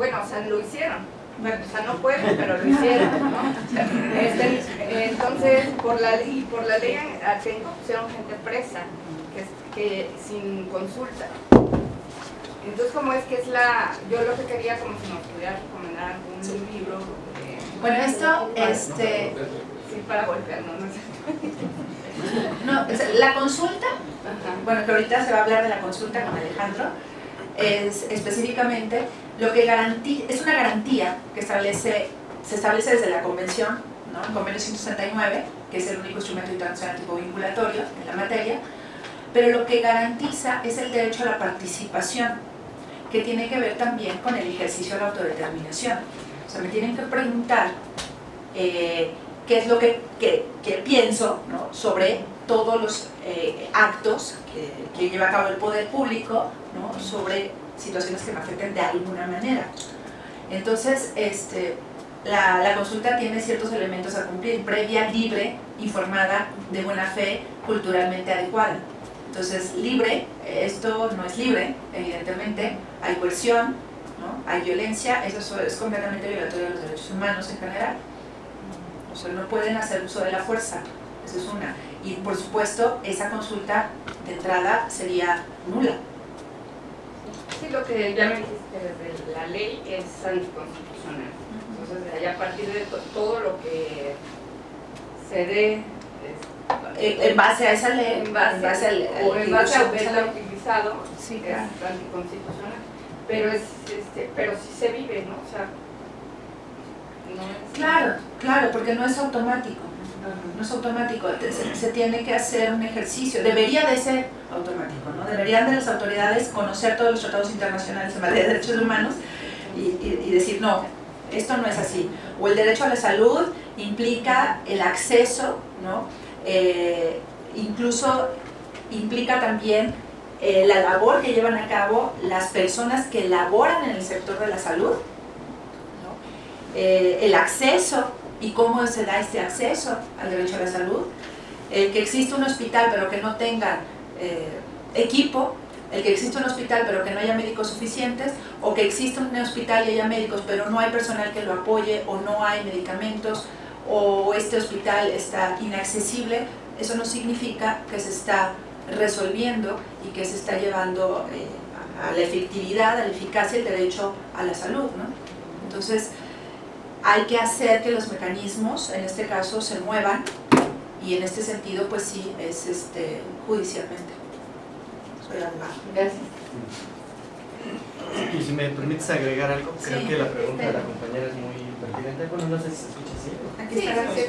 bueno, o sea, lo hicieron. Bueno, o sea, no pueden, pero lo hicieron, ¿no? Este, entonces, por la, y por la ley Atenco pusieron gente presa, que, que sin consulta. Entonces, como es que es la, yo lo que quería, como si nos pudiera recomendar algún libro. Eh, bueno, esto, este... Sí, para golpear, no, no sé. No, la consulta, bueno, que ahorita se va a hablar de la consulta con Alejandro, es específicamente lo que garantiza, es una garantía que establece, se establece desde la convención, ¿no? el convenio 169, que es el único instrumento internacional tipo vinculatorio en la materia, pero lo que garantiza es el derecho a la participación, que tiene que ver también con el ejercicio de la autodeterminación. O sea, me tienen que preguntar eh, qué es lo que, pienso sobre todos los eh, actos que, lleva a cabo el poder público sobre situaciones que me afecten de alguna manera. Entonces, este, la, consulta tiene ciertos elementos a cumplir, previa, libre, informada, de buena fe, culturalmente adecuada. Entonces, libre, esto no es libre, evidentemente, hay coerción, hay violencia, eso es completamente violatorio de los derechos humanos en general. O sea, no pueden hacer uso de la fuerza, eso es una. Y por supuesto, esa consulta de entrada sería nula. Sí, lo que ya me dijiste desde la ley es anticonstitucional. Entonces, allá a partir de todo lo que se dé en base a esa ley, en base, al, o en base a haberla utilizado, sí, es anticonstitucional. Pero, es, este, pero sí se vive, ¿no? O sea, Claro, claro, porque no es automático. No es automático, se, tiene que hacer un ejercicio, debería de ser automático, ¿no? Deberían de las autoridades conocer todos los tratados internacionales en materia de derechos humanos y, decir, no, esto no es así. O el derecho a la salud implica el acceso, ¿no? Eh, incluso implica también eh, la labor que llevan a cabo las personas que laboran en el sector de la salud, eh, el acceso y cómo se da este acceso al derecho a la salud, el que existe un hospital pero que no tenga eh, equipo, el que existe un hospital pero que no haya médicos suficientes, o que existe un hospital y haya médicos pero no hay personal que lo apoye, o no hay medicamentos, o este hospital está inaccesible, eso no significa que se está resolviendo y que se está llevando eh, a la efectividad, a la eficacia el derecho a la salud. ¿no? Entonces, hay que hacer que los mecanismos, en este caso, se muevan y en este sentido, pues sí, es este, judicialmente. Soy abogado. Gracias. Y si me permites agregar algo, creo que la pregunta de la compañera es muy pertinente. Bueno, no sé si se escucha así. Aquí está sí,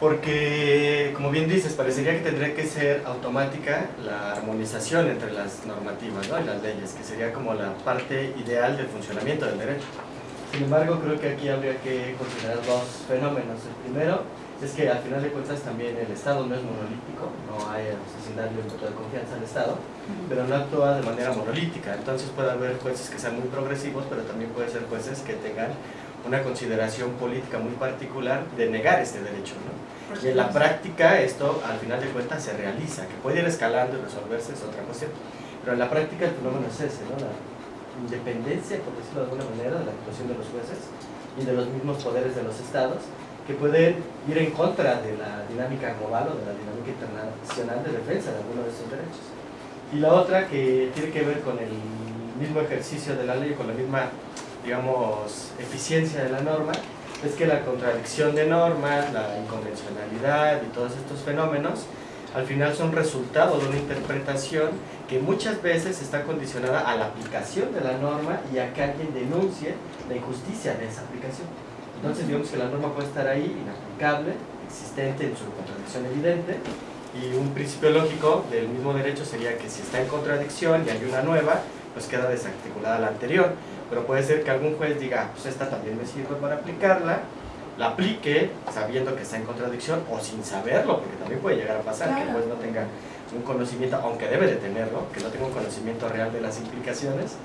porque, como bien dices, parecería que tendría que ser automática la armonización entre las normativas ¿no? y las leyes, que sería como la parte ideal del funcionamiento del derecho. Sin embargo, creo que aquí habría que considerar dos fenómenos. El primero es que al final de cuentas también el Estado no es monolítico, no hay darle un voto de confianza al Estado, pero no actúa de manera monolítica. Entonces puede haber jueces que sean muy progresivos, pero también puede ser jueces que tengan una consideración política muy particular de negar este derecho. ¿no? Y en la práctica esto al final de cuentas se realiza, que puede ir escalando y resolverse es otra cuestión. Pero en la práctica el fenómeno es ese, ¿no? Independencia, por decirlo de alguna manera, de la actuación de los jueces y de los mismos poderes de los estados, que pueden ir en contra de la dinámica global o de la dinámica internacional de defensa de algunos de esos derechos. Y la otra que tiene que ver con el mismo ejercicio de la ley, con la misma, digamos, eficiencia de la norma, es que la contradicción de normas, la inconvencionalidad y todos estos fenómenos, al final son resultado de una interpretación que muchas veces está condicionada a la aplicación de la norma y a que alguien denuncie la injusticia de esa aplicación. Entonces digamos que la norma puede estar ahí, inaplicable, existente en su contradicción evidente, y un principio lógico del mismo derecho sería que si está en contradicción y hay una nueva, pues queda desarticulada la anterior. Pero puede ser que algún juez diga, ah, pues esta también me sirve para aplicarla, la aplique sabiendo que está en contradicción o sin saberlo, porque también puede llegar a pasar que el juez no tenga un conocimiento, aunque debe de tenerlo, que no tenga un conocimiento real de las implicaciones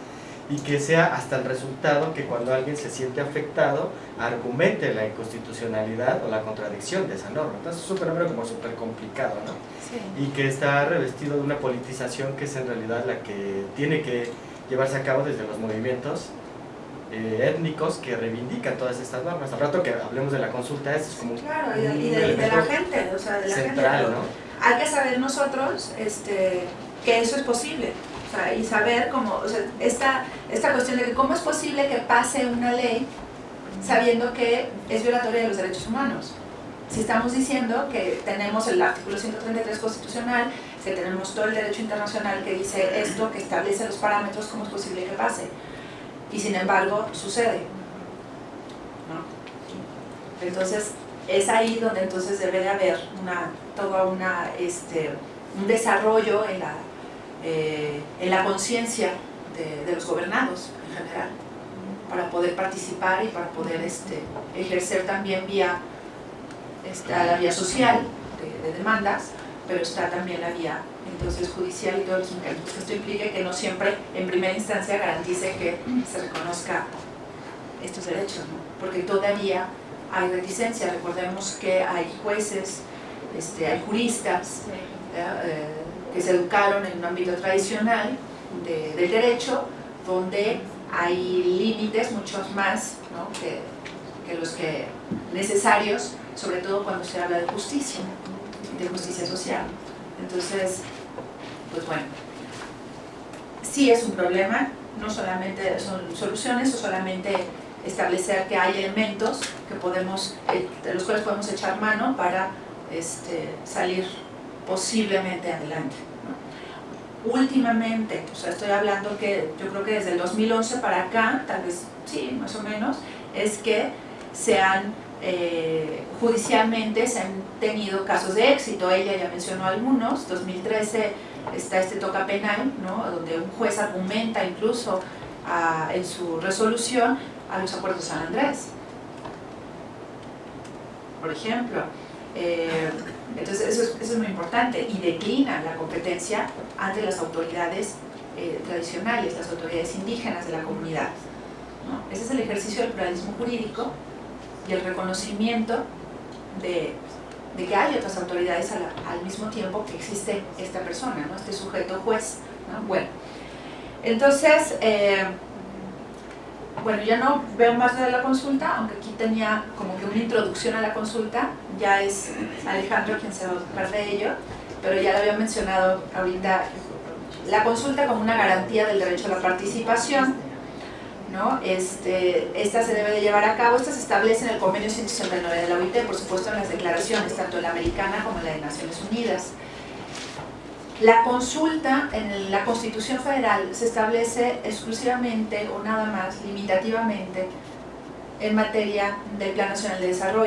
y que sea hasta el resultado que cuando alguien se siente afectado argumente la inconstitucionalidad o la contradicción de esa norma. Entonces es un fenómeno como súper complicado, ¿no? Y que está revestido de una politización que es en realidad la que tiene que llevarse a cabo desde los movimientos eh, étnicos que reivindican todas estas normas. Al rato que hablemos de la consulta, eso es como claro, y de, y de, de la gente, o sea, de la central, gente. ¿no? Hay que saber nosotros este, que eso es posible. O sea, y saber cómo, o sea, esta, esta cuestión de que cómo es posible que pase una ley sabiendo que es violatoria de los derechos humanos. Si estamos diciendo que tenemos el artículo 133 constitucional, que tenemos todo el derecho internacional que dice esto, que establece los parámetros, ¿cómo es posible que pase? Y sin embargo, sucede. Entonces, es ahí donde entonces debe de haber una, todo una, este, un desarrollo en la, eh, en la conciencia de, los gobernados en general para poder participar y para poder este, ejercer también vía, está la vía social de, demandas, pero está también la vía entonces judicial y todos los mecanismos esto implique que no siempre en primera instancia garantice que se reconozca estos derechos, ¿no? porque todavía hay reticencia, recordemos que hay jueces, este, hay juristas eh, que se educaron en un ámbito tradicional de, del derecho, donde hay límites muchos más ¿no? que, que, los que necesarios, sobre todo cuando se habla de justicia, de justicia social. Entonces, pues bueno, sí es un problema, no solamente son soluciones o solamente establecer que hay elementos que podemos, eh, de los cuales podemos echar mano para este, salir posiblemente adelante últimamente, o sea, estoy hablando que yo creo que desde el 2011 para acá, tal vez sí, más o menos, es que se han, eh, judicialmente se han tenido casos de éxito, ella ya mencionó algunos, 2013 está este toca penal, ¿no? donde un juez argumenta incluso a, en su resolución a los acuerdos San Andrés, por ejemplo. Eh, entonces eso es, eso es, muy importante y declina la competencia ante las autoridades eh, tradicionales, las autoridades indígenas de la comunidad. ¿no? Ese es el ejercicio del pluralismo jurídico y el reconocimiento de, de que hay otras autoridades a la, al mismo tiempo que existe esta persona, ¿no? este sujeto juez. ¿no? Bueno, entonces, eh, bueno, ya no veo más de la consulta, aunque aquí tenía como que una introducción a la consulta, ya es Alejandro quien se va a ocupar de ello, pero ya lo había mencionado ahorita, la consulta como una garantía del derecho a la participación, ¿no? Este, esta se debe de llevar a cabo, esta se establece en el convenio 169 de la OIT, por supuesto en las declaraciones, tanto la americana como la de Naciones Unidas. La consulta en la Constitución Federal se establece exclusivamente o nada más, limitativamente, en materia del Plan Nacional de Desarrollo.